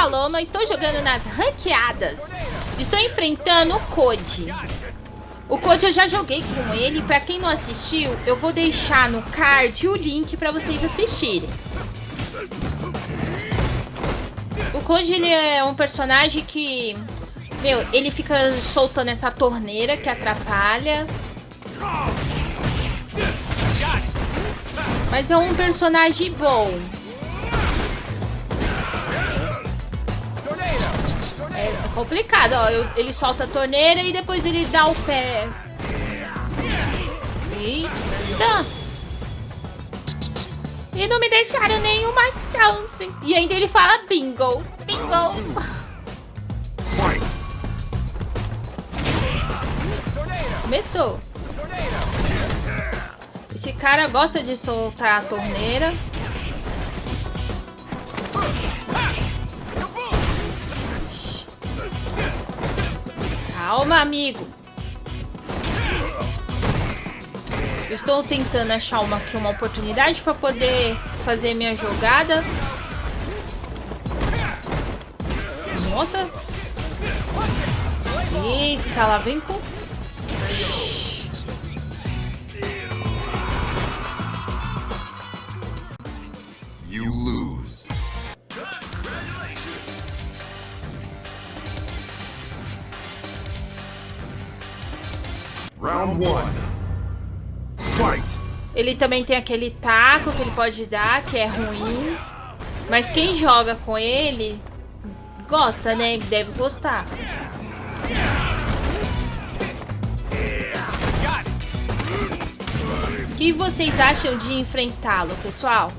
Paloma, estou jogando nas ranqueadas. Estou enfrentando o Code. O Code eu já joguei com ele. Pra quem não assistiu, eu vou deixar no card o link pra vocês assistirem. O Code ele é um personagem que... Meu, ele fica soltando essa torneira que atrapalha. Mas é um personagem bom. Complicado, ó. Eu, ele solta a torneira e depois ele dá o pé. Eita! E não me deixaram nenhuma chance. E ainda ele fala bingo. Bingo. Começou. Esse cara gosta de soltar a torneira. Calma, amigo. Eu estou tentando achar uma, aqui uma oportunidade para poder fazer minha jogada. Nossa. Eita, lá vem com... Ele também tem aquele taco que ele pode dar, que é ruim. Mas quem joga com ele gosta, né? Ele deve gostar. O que vocês acham de enfrentá-lo, pessoal?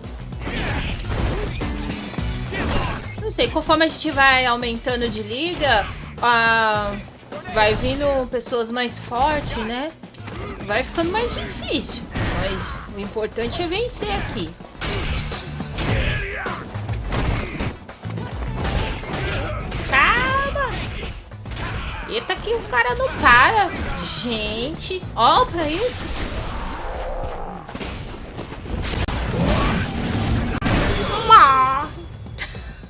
Não sei, conforme a gente vai aumentando de liga, ah, vai vindo pessoas mais fortes, né? Vai ficando mais difícil. Mas o importante é vencer aqui. Calma! Eita que o cara não para. Gente, ó pra isso.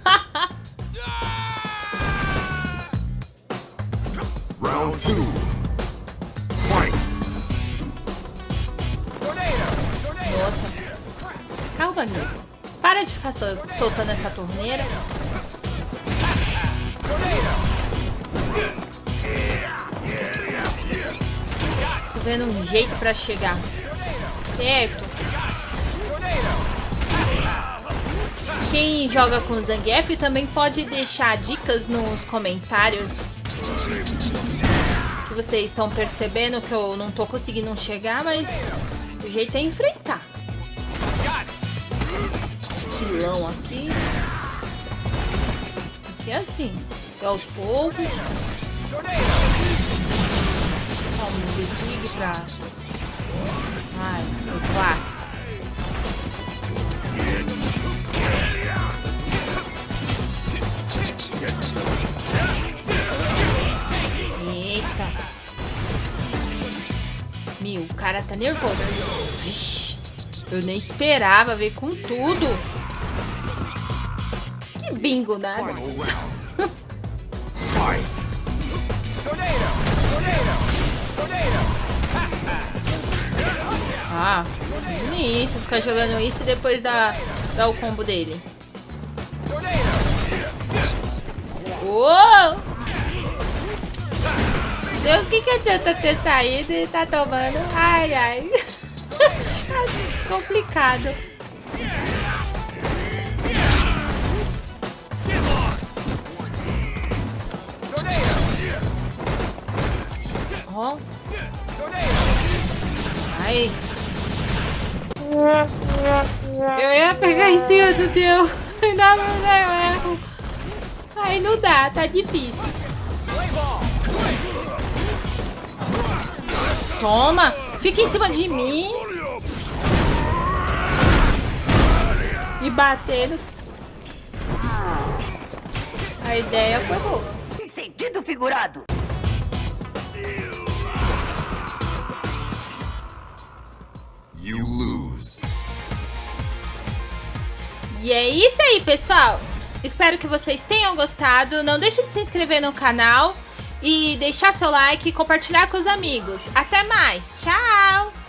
Para de ficar soltando essa torneira. Tô vendo um jeito pra chegar. Certo. Quem joga com Zangief também pode deixar dicas nos comentários. Que vocês estão percebendo que eu não tô conseguindo chegar, mas o jeito é enfrentar pilão aqui. É assim. É aos poucos. Ó, um big pra... Ai, o clássico. Eita. Meu, o cara tá nervoso. Vixe. Eu nem esperava ver com tudo bingo, né? ah, bonito ficar jogando isso e depois dar, dar o combo dele. Uou! Deus, o que, que adianta ter saído e tá tomando? Ai, ai. Complicado. Ó. Ai. Eu ia pegar em cima do teu. Ainda não, eu erro. Ai, não dá, tá difícil. Toma! Fica em cima de mim. E batendo. A ideia foi boa. Em sentido figurado. E é isso aí, pessoal. Espero que vocês tenham gostado. Não deixe de se inscrever no canal e deixar seu like e compartilhar com os amigos. Até mais. Tchau!